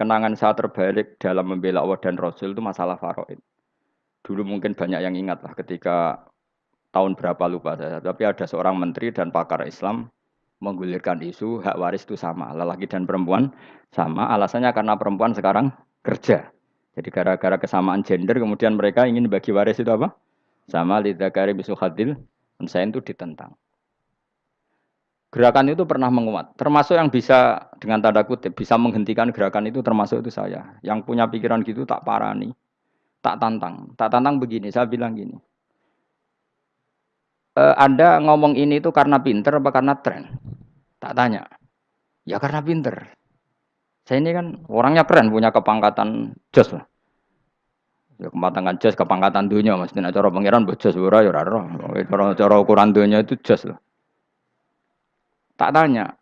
kenangan saya terbalik dalam membela Allah dan Rasul itu masalah faraid. Dulu mungkin banyak yang ingat lah ketika tahun berapa lupa saya, tapi ada seorang menteri dan pakar Islam menggulirkan isu hak waris itu sama, lelaki dan perempuan sama. Alasannya karena perempuan sekarang kerja. Jadi gara-gara kesamaan gender kemudian mereka ingin bagi waris itu apa? Sama lidakari bisu hadil, saya itu ditentang. Gerakan itu pernah menguat, termasuk yang bisa dengan tanda kutip bisa menghentikan gerakan itu termasuk itu saya. Yang punya pikiran gitu tak parani, tak tantang, tak tantang begini. Saya bilang gini, e, Anda ngomong ini itu karena pinter apa karena tren? Tak tanya. Ya karena pinter. Saya ini kan orangnya keren, punya kepangkatan jos lah. Ya kepangkatan jos, kepangkatan dunia. Tidak cara pangeran buat jos, ya cara ukuran dunia itu jos lah. Tak tanya,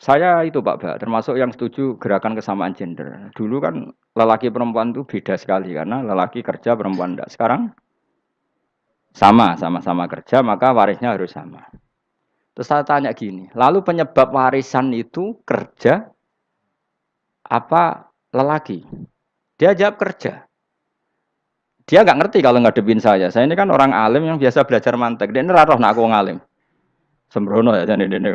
saya itu Pak Pak, termasuk yang setuju gerakan kesamaan gender. Dulu kan lelaki perempuan itu beda sekali karena lelaki kerja perempuan tidak. Sekarang sama, sama-sama kerja maka warisnya harus sama. Terus saya tanya gini, lalu penyebab warisan itu kerja apa lelaki? Dia jawab kerja. Dia nggak ngerti kalau ngadepin saya. Saya ini kan orang alim yang biasa belajar mantek. Dia ini raro nak aku ngalim. Sembrono ya jadi ini.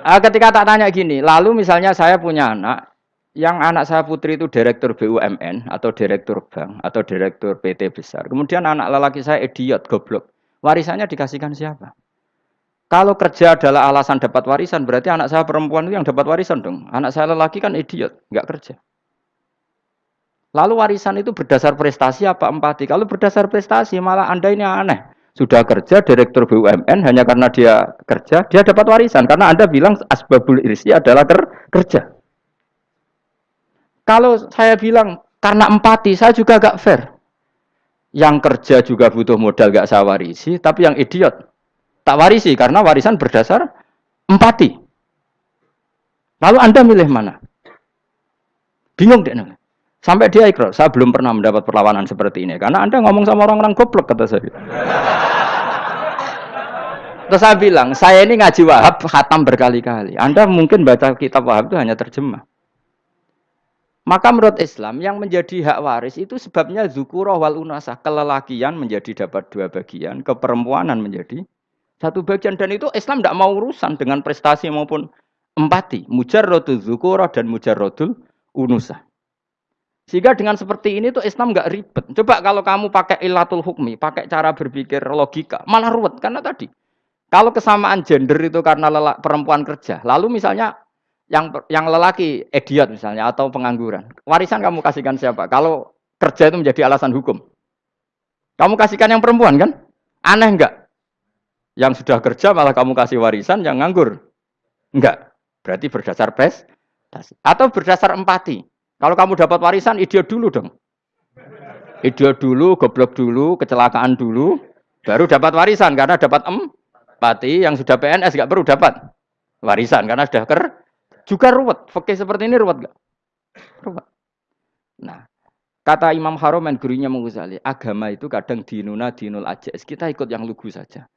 Uh, ketika tak tanya gini, lalu misalnya saya punya anak, yang anak saya putri itu direktur BUMN atau direktur bank atau direktur PT besar. Kemudian anak lelaki saya idiot, goblok. Warisannya dikasihkan siapa? Kalau kerja adalah alasan dapat warisan, berarti anak saya perempuan itu yang dapat warisan dong. Anak saya lelaki kan idiot, nggak kerja. Lalu warisan itu berdasar prestasi apa empati? Kalau berdasar prestasi malah Anda ini aneh sudah kerja direktur BUMN hanya karena dia kerja dia dapat warisan. Karena anda bilang asbabul irsi adalah ker kerja. Kalau saya bilang karena empati saya juga gak fair. Yang kerja juga butuh modal gak saya warisi tapi yang idiot tak warisi karena warisan berdasar empati. Lalu anda milih mana? Bingung deh Sampai dia ikrar, saya belum pernah mendapat perlawanan seperti ini. Karena Anda ngomong sama orang-orang goblok, kata saya. Terus saya bilang, saya ini ngaji wahab, khatam berkali-kali. Anda mungkin baca kitab wahab itu hanya terjemah. Maka menurut Islam, yang menjadi hak waris itu sebabnya zukuroh wal unasah. Kelelakian menjadi dapat dua bagian, keperempuanan menjadi satu bagian. Dan itu Islam tidak mau urusan dengan prestasi maupun empati. Mujarrodul zukuroh dan mujarrodul unusah. Sehingga dengan seperti ini tuh Islam nggak ribet. Coba kalau kamu pakai ilatul hukmi, pakai cara berpikir logika, malah ruwet karena tadi. Kalau kesamaan gender itu karena lelak, perempuan kerja, lalu misalnya yang yang lelaki idiot misalnya atau pengangguran, warisan kamu kasihkan siapa? Kalau kerja itu menjadi alasan hukum, kamu kasihkan yang perempuan kan? Aneh enggak? Yang sudah kerja malah kamu kasih warisan yang nganggur? Enggak. Berarti berdasar prestasi atau berdasar empati. Kalau kamu dapat warisan, idiot dulu dong. Idiot dulu, goblok dulu, kecelakaan dulu, baru dapat warisan karena dapat empati yang sudah PNS nggak perlu dapat warisan karena sudah ker juga ruwet. Fakih seperti ini ruwet nggak? Ruwet. Nah, kata Imam Haromen gurunya Menguzali, agama itu kadang dinuna dinul aja. Kita ikut yang lugu saja.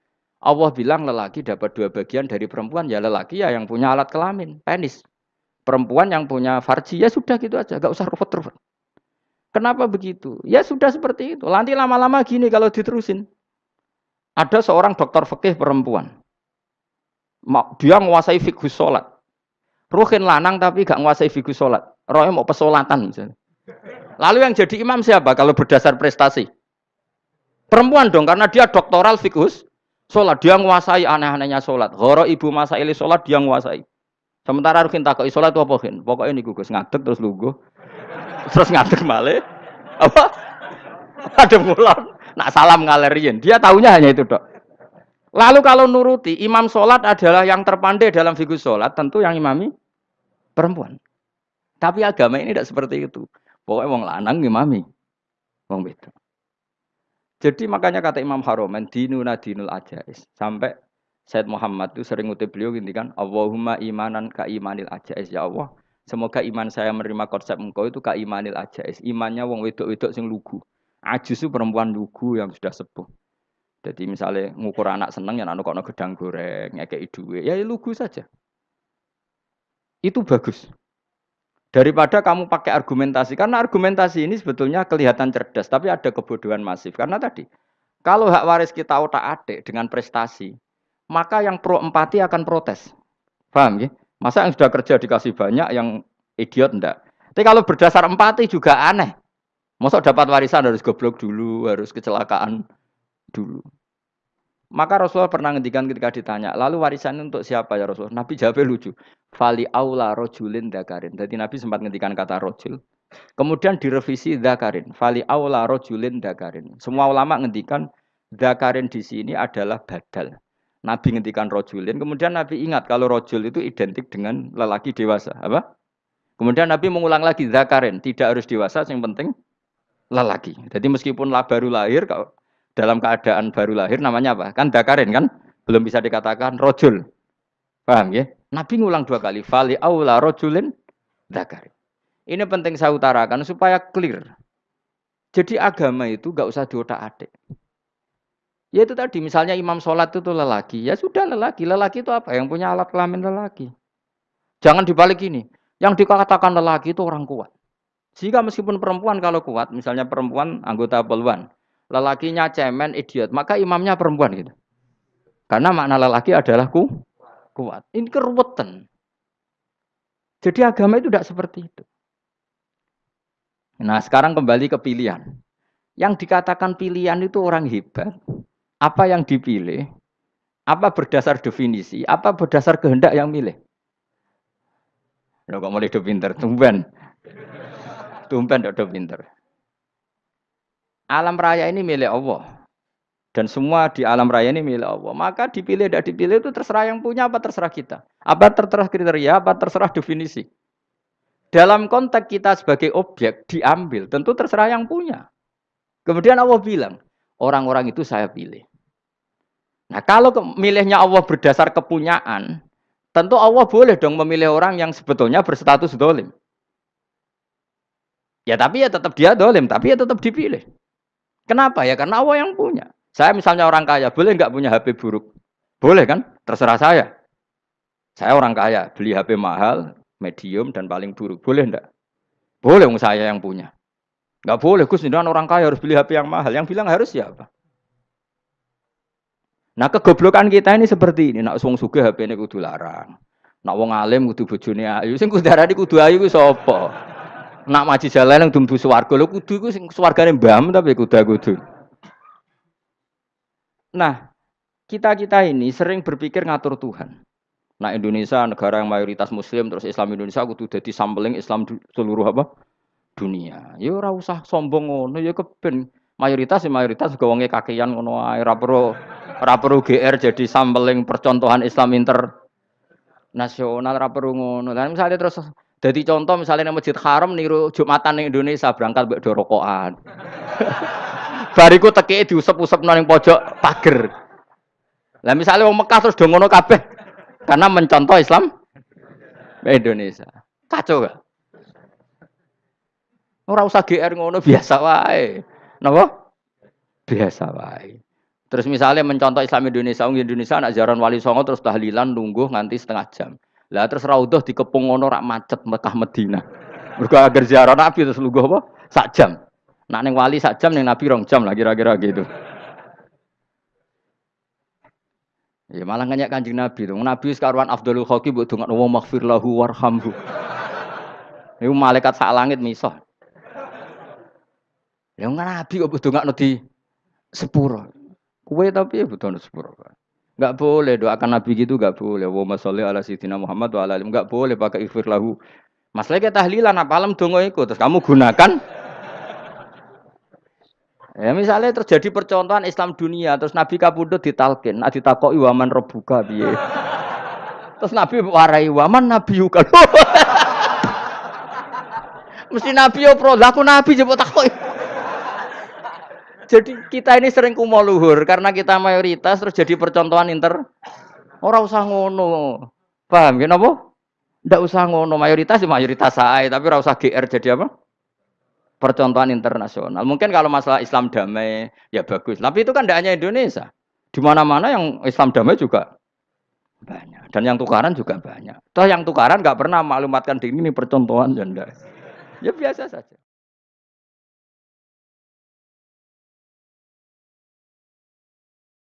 Allah bilang lelaki dapat dua bagian dari perempuan, ya lelaki ya yang punya alat kelamin, penis perempuan yang punya farji ya sudah gitu aja, gak usah ruwet-ruwet. Kenapa begitu? Ya sudah seperti itu. Nanti lama-lama gini kalau diterusin. Ada seorang dokter fikih perempuan. Dia menguasai fikih sholat. Ruhin lanang tapi gak menguasai fikih sholat. Rohnya mau pesolatan misalnya. Lalu yang jadi imam siapa kalau berdasar prestasi? Perempuan dong, karena dia doktoral fikus sholat. Dia menguasai aneh-anehnya sholat. Horo ibu masa ili sholat dia menguasai. Sementara Rukin takut isolat apa Rukin? Pokoknya ini gugus ngadeg terus lugu. Terus ngadeg male. Apa? Ada mulan. Nak salam ngalerian. Dia tahunya hanya itu dok. Lalu kalau nuruti imam sholat adalah yang terpandai dalam figur sholat, tentu yang imami perempuan. Tapi agama ini tidak seperti itu. Pokoknya wong lanang imami. Wong beda. Jadi makanya kata Imam Haromen dinuna dinul ajais sampai Said Muhammad itu sering ngutip beliau gini kan, Allahumma imanan ka imanil ajais ya Allah. Semoga iman saya menerima konsep engkau itu ka imanil ajais. Imannya wong wedok-wedok sing lugu. Ajus itu perempuan lugu yang sudah sepuh. Jadi misalnya ngukur anak seneng ya anak kono gedang goreng, ngekei duwe, ya lugu saja. Itu bagus. Daripada kamu pakai argumentasi, karena argumentasi ini sebetulnya kelihatan cerdas, tapi ada kebodohan masif. Karena tadi, kalau hak waris kita otak adik dengan prestasi, maka yang pro empati akan protes. Paham ya? Masa yang sudah kerja dikasih banyak, yang idiot enggak? Tapi kalau berdasar empati juga aneh. Masa dapat warisan harus goblok dulu, harus kecelakaan dulu. Maka Rasulullah pernah ngendikan ketika ditanya, lalu warisan untuk siapa ya Rasulullah? Nabi jawabnya lucu. Fali aula rojulin dakarin. Jadi Nabi sempat ngendikan kata rojul. Kemudian direvisi dakarin. Fali aula rojulin dakarin. Semua ulama ngendikan dakarin di sini adalah badal. Nabi ngendikan rojulin. Kemudian Nabi ingat kalau rojul itu identik dengan lelaki dewasa. Apa? Kemudian Nabi mengulang lagi dakarin. Tidak harus dewasa, yang penting lelaki. Jadi meskipun lah baru lahir, dalam keadaan baru lahir namanya apa? Kan dakarin kan? Belum bisa dikatakan rojul. Paham ya? Nabi ngulang dua kali. Fali aula rojulin dakarin. Ini penting saya utarakan supaya clear. Jadi agama itu gak usah diotak adik. Ya itu tadi, misalnya imam sholat itu lelaki. Ya sudah lelaki. Lelaki itu apa? Yang punya alat kelamin lelaki. Jangan dibalik ini. Yang dikatakan lelaki itu orang kuat. Sehingga meskipun perempuan kalau kuat, misalnya perempuan anggota poluan, lelakinya cemen, idiot, maka imamnya perempuan gitu. Karena makna lelaki adalah ku, kuat. Ini keruwetan. Jadi agama itu tidak seperti itu. Nah sekarang kembali ke pilihan. Yang dikatakan pilihan itu orang hebat. Apa yang dipilih? Apa berdasar definisi? Apa berdasar kehendak yang milih? Lo kok mulai pinter, tumben. Tumben udah pinter. Alam raya ini milik Allah. Dan semua di alam raya ini milik Allah. Maka dipilih tidak dipilih itu terserah yang punya apa terserah kita. Apa terserah kriteria, apa terserah definisi. Dalam konteks kita sebagai objek diambil, tentu terserah yang punya. Kemudian Allah bilang, orang-orang itu saya pilih. Nah kalau milihnya Allah berdasar kepunyaan, tentu Allah boleh dong memilih orang yang sebetulnya berstatus dolim. Ya tapi ya tetap dia dolim, tapi ya tetap dipilih. Kenapa ya? Karena Allah yang punya. Saya misalnya orang kaya, boleh nggak punya HP buruk? Boleh kan? Terserah saya. Saya orang kaya, beli HP mahal, medium, dan paling buruk. Boleh enggak? Boleh saya yang punya. Nggak boleh, Gus, orang kaya harus beli HP yang mahal. Yang bilang harus siapa? Nah kegoblokan kita ini seperti ini. Nak wong suge HP ini kudu larang. Nak wong alim kudu bojone ayu. Sing kudu darani kudu ayu ku sapa? nak maji jalan yang dumbu swarga lho kudu iku sing swargane mbam tapi kuda-kudu. Nah, kita-kita ini sering berpikir ngatur Tuhan. Nah Indonesia negara yang mayoritas muslim terus Islam Indonesia kudu dadi sampling Islam seluruh apa? dunia. Ya ora usah sombong ngono ya keben mayoritas ya mayoritas juga wonge kakean ngono ae ora perlu ora perlu GR jadi sampling percontohan Islam inter nasional ora perlu ngono. Dan misalnya terus jadi contoh misalnya di Masjid Haram niru Jumatan di Indonesia berangkat mbek dorokokan. Bariku teki diusap-usap nang pojok pager. Lah misalnya wong Mekah terus do ngono kabeh karena mencontoh Islam Indonesia. Kacau gak? Ora usah GR ngono biasa wae. Napa? Biasa wae. Terus misalnya mencontoh Islam Indonesia, wong Indonesia anak jaran wali songo terus tahlilan nunggu nganti setengah jam. Lah terus raudhah dikepung ngono rak macet Mekah Medina. Mergo agar ziarah Nabi terus lungguh apa? Sak jam. Nak ning wali sak jam ning Nabi rong jam lah kira-kira gitu. Ya malah nganyak kanjeng Nabi tuh. Nabi sekarwan Abdul Khoki buat dungan wa maghfir lahu warhamhu. Iku malaikat sak langit miso. Ya Nabi kok nggak di sepuro. Kue tapi ya butuh sepuro. Enggak boleh doakan Nabi gitu enggak boleh. Wa sholli ala sayyidina Muhammad wa ala enggak boleh pakai ighfir lahu. Masalah kita tahlilan apa alam dongo iku terus kamu gunakan Ya misalnya terjadi percontohan Islam dunia terus Nabi kapundhut ditalkin, nah ditakoki waman rebuka piye. Terus Nabi warai waman Nabi yuka. Mesti Nabi yo pro, aku Nabi jebot takoki. Jadi kita ini sering kumo luhur karena kita mayoritas terus jadi percontohan inter. Orang usah ngono. Paham ya napa? Ndak usah ngono, mayoritas ya mayoritas saya, tapi ora usah GR jadi apa? Percontohan internasional. Mungkin kalau masalah Islam damai ya bagus. Tapi itu kan tidak hanya Indonesia. Di mana-mana yang Islam damai juga banyak. Dan yang tukaran juga banyak. Toh yang tukaran nggak pernah maklumatkan diri ini percontohan ya Ya biasa saja.